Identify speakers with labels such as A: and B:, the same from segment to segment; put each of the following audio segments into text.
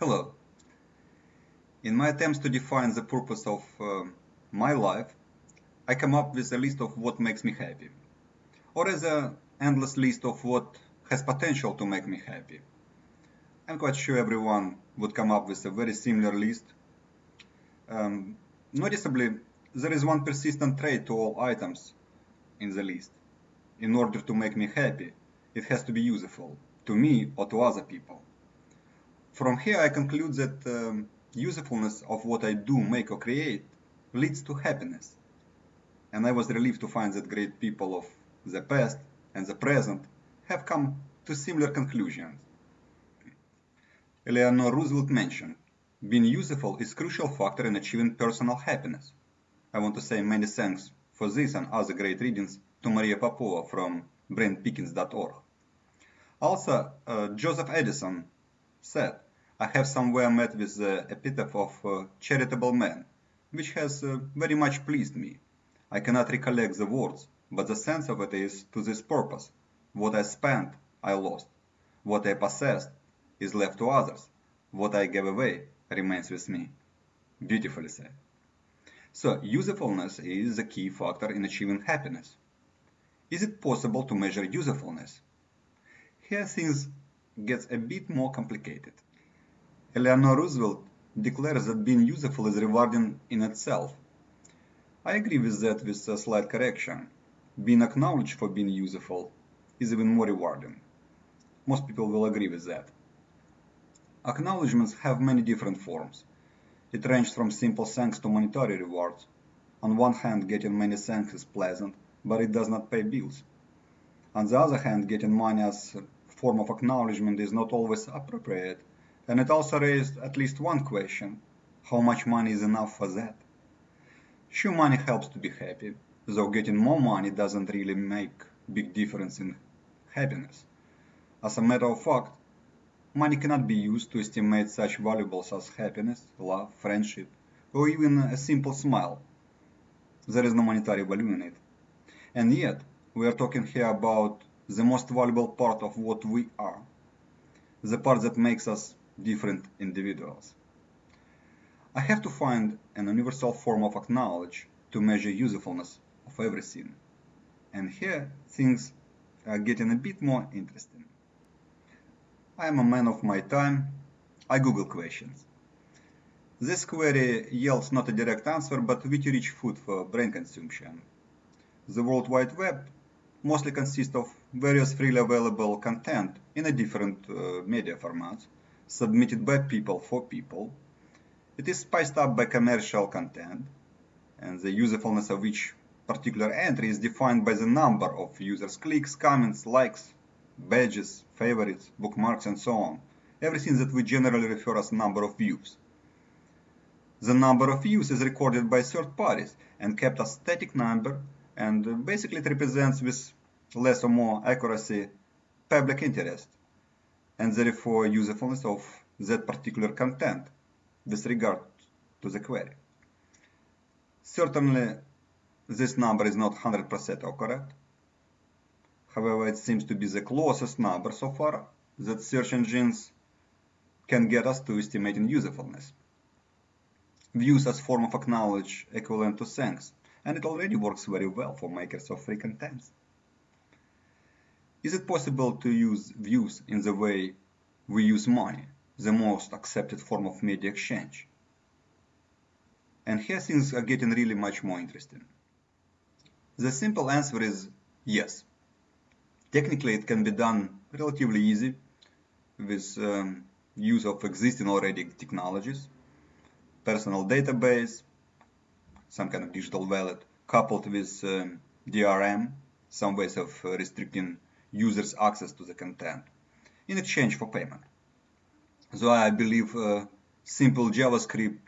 A: Hello. In my attempts to define the purpose of uh, my life, I come up with a list of what makes me happy, or as an endless list of what has potential to make me happy. I'm quite sure everyone would come up with a very similar list. Um, noticeably, there is one persistent trait to all items in the list. In order to make me happy, it has to be useful, to me or to other people. From here I conclude that um, usefulness of what I do, make or create leads to happiness. And I was relieved to find that great people of the past and the present have come to similar conclusions. Eleanor Roosevelt mentioned, being useful is crucial factor in achieving personal happiness. I want to say many thanks for this and other great readings to Maria Popova from brainpickings.org. Also, uh, Joseph Addison said, I have somewhere met with the epitaph of uh, charitable man, which has uh, very much pleased me. I cannot recollect the words, but the sense of it is to this purpose. What I spent, I lost. What I possessed is left to others. What I gave away remains with me. Beautifully said. So, usefulness is the key factor in achieving happiness. Is it possible to measure usefulness? Here things get a bit more complicated. Eleanor Roosevelt declares that being useful is rewarding in itself. I agree with that with a slight correction. Being acknowledged for being useful is even more rewarding. Most people will agree with that. Acknowledgements have many different forms. It ranges from simple thanks to monetary rewards. On one hand, getting many thanks is pleasant, but it does not pay bills. On the other hand, getting money as a form of acknowledgement is not always appropriate and it also raised at least one question, how much money is enough for that? Sure, money helps to be happy, though getting more money doesn't really make big difference in happiness. As a matter of fact, money cannot be used to estimate such valuables as happiness, love, friendship, or even a simple smile. There is no monetary value in it. And yet, we are talking here about the most valuable part of what we are, the part that makes us different individuals. I have to find an universal form of acknowledge to measure usefulness of everything. And here things are getting a bit more interesting. I am a man of my time. I Google questions. This query yields not a direct answer, but witty rich food for brain consumption. The World Wide Web mostly consists of various freely available content in a different uh, media formats submitted by people for people. It is spiced up by commercial content, and the usefulness of each particular entry is defined by the number of users' clicks, comments, likes, badges, favorites, bookmarks, and so on. Everything that we generally refer as number of views. The number of views is recorded by third parties and kept as static number and basically it represents with less or more accuracy public interest and therefore usefulness of that particular content with regard to the query. Certainly, this number is not 100% correct. However, it seems to be the closest number so far that search engines can get us to estimating usefulness. Views as form of acknowledge equivalent to thanks, and it already works very well for makers of free contents. Is it possible to use views in the way we use money, the most accepted form of media exchange? And here things are getting really much more interesting. The simple answer is yes. Technically, it can be done relatively easy with um, use of existing already technologies, personal database, some kind of digital wallet, coupled with um, DRM, some ways of uh, restricting users access to the content in exchange for payment. So I believe uh, simple JavaScript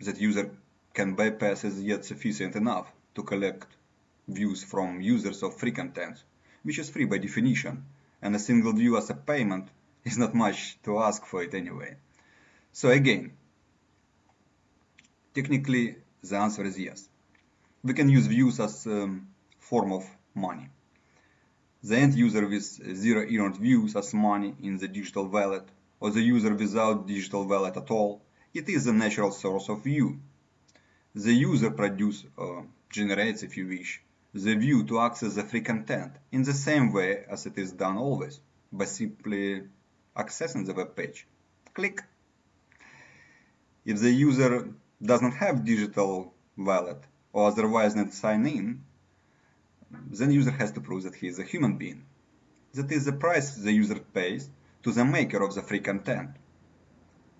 A: that user can bypass is yet sufficient enough to collect views from users of free content, which is free by definition, and a single view as a payment is not much to ask for it anyway. So again, technically the answer is yes. We can use views as a um, form of money. The end user with zero earned views as money in the digital wallet or the user without digital wallet at all, it is the natural source of view. The user produces, or uh, generates if you wish, the view to access the free content in the same way as it is done always, by simply accessing the web page. Click. If the user does not have digital wallet or otherwise not sign in, then the user has to prove that he is a human being. That is the price the user pays to the maker of the free content.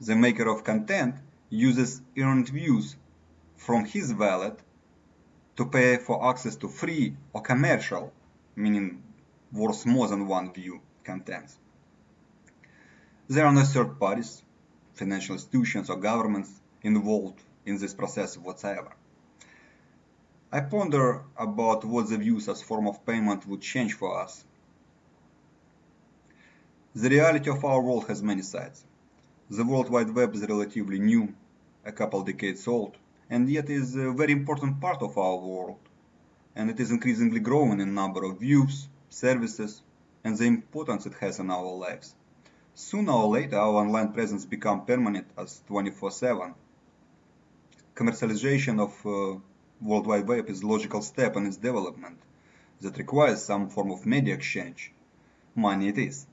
A: The maker of content uses earned views from his wallet to pay for access to free or commercial, meaning worth more than one view, contents. There are no third parties, financial institutions or governments involved in this process whatsoever. I ponder about what the views as form of payment would change for us. The reality of our world has many sides. The World Wide Web is relatively new, a couple decades old, and yet is a very important part of our world, and it is increasingly growing in number of views, services, and the importance it has in our lives. Sooner or later, our online presence become permanent as 24-7. Commercialization of uh, World Wide Web is a logical step in its development that requires some form of media exchange. Money it is.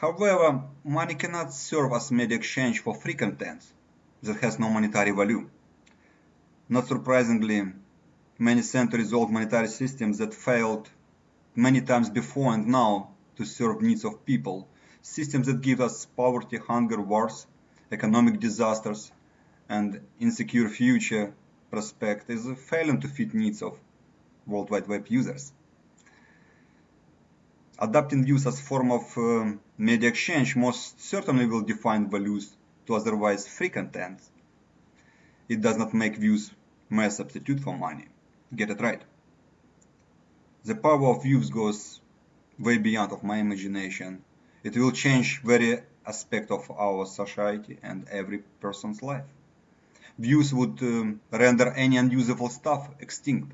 A: However, money cannot serve as media exchange for free content that has no monetary value. Not surprisingly, many centuries-old monetary systems that failed many times before and now to serve needs of people, systems that give us poverty, hunger, wars, economic disasters, and insecure future prospect is failing to fit needs of World Wide Web users. Adapting views as form of uh, media exchange most certainly will define values to otherwise free content. It does not make views mere substitute for money. Get it right. The power of views goes way beyond of my imagination. It will change very aspect of our society and every person's life. Views would um, render any unusable stuff extinct,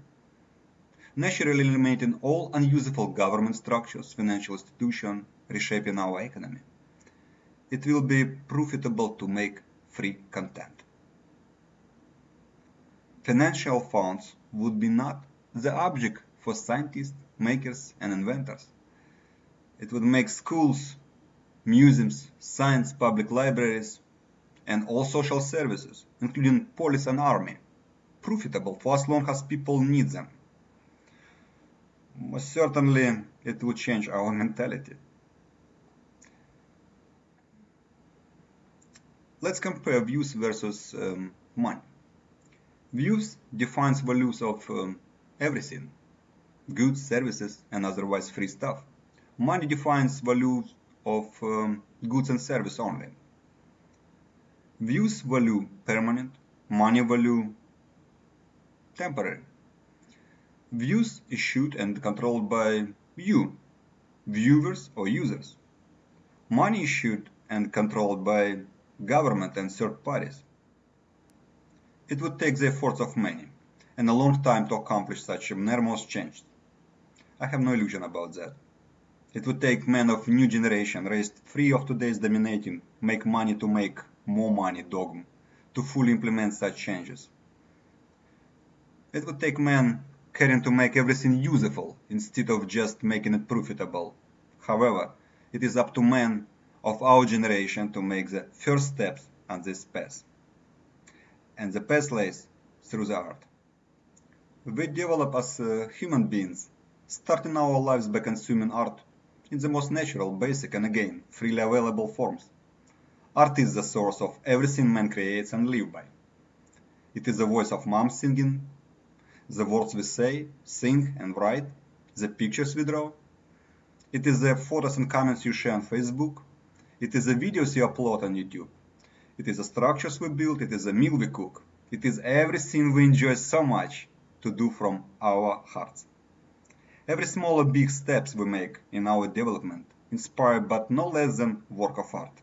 A: naturally eliminating all unusable government structures, financial institutions, reshaping our economy. It will be profitable to make free content financial funds would be not the object for scientists, makers, and inventors. It would make schools, museums, science, public libraries, and all social services, including police and army, profitable for as long as people need them. Most certainly, it would change our mentality. Let's compare views versus um, money. Views defines values of um, everything, goods, services, and otherwise free stuff. Money defines values of um, goods and service only. Views value permanent, money value temporary. Views issued and controlled by you, viewers or users. Money issued and controlled by government and third parties. It would take the efforts of many, and a long time to accomplish such enormous change. I have no illusion about that. It would take men of new generation raised free of today's dominating, make money to make more money dogma to fully implement such changes. It would take men caring to make everything useful instead of just making it profitable. However, it is up to men of our generation to make the first steps on this path and the path lays through the art. We develop as uh, human beings, starting our lives by consuming art in the most natural, basic, and again, freely available forms. Art is the source of everything man creates and lives by. It is the voice of mom singing, the words we say, sing, and write, the pictures we draw. It is the photos and comments you share on Facebook. It is the videos you upload on YouTube. It is the structures we build, it is the meal we cook. It is everything we enjoy so much to do from our hearts. Every small or big steps we make in our development inspire but no less than work of art.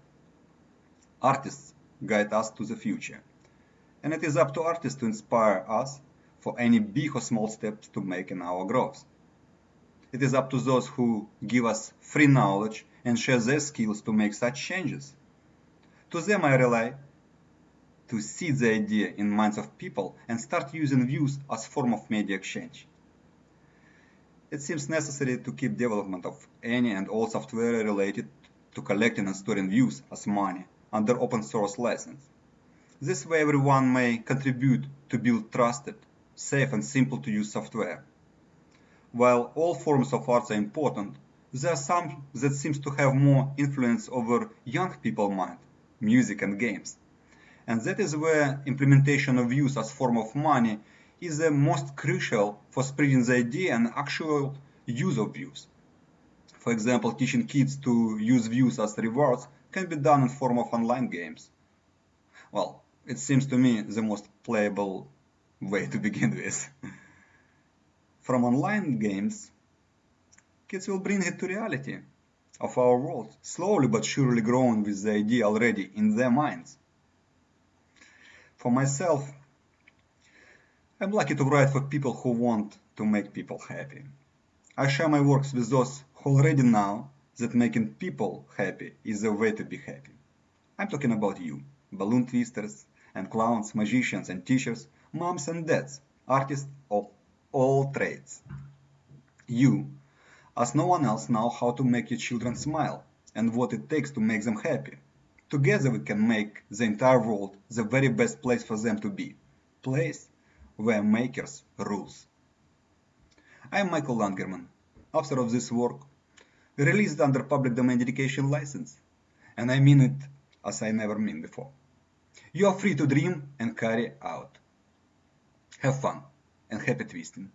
A: Artists guide us to the future, and it is up to artists to inspire us for any big or small steps to make in our growth. It is up to those who give us free knowledge and share their skills to make such changes. To them I rely to seed the idea in minds of people and start using views as form of media exchange. It seems necessary to keep development of any and all software related to collecting and storing views as money under open source license. This way everyone may contribute to build trusted, safe and simple to use software. While all forms of arts are important, there are some that seems to have more influence over young people mind, music and games. And that is where implementation of views as form of money is the most crucial for spreading the idea and actual use of views. For example, teaching kids to use views as rewards can be done in form of online games. Well, it seems to me the most playable way to begin with. From online games, kids will bring it to reality of our world, slowly but surely growing with the idea already in their minds. For myself, I'm lucky to write for people who want to make people happy. I share my works with those who already know that making people happy is the way to be happy. I'm talking about you, balloon twisters and clowns, magicians and teachers, moms and dads, artists of all trades. You, as no one else, know how to make your children smile and what it takes to make them happy. Together we can make the entire world the very best place for them to be. Place where makers rules. I am Michael Langerman, author of this work, released under public domain dedication license, and I mean it as I never mean before. You are free to dream and carry out. Have fun and happy twisting.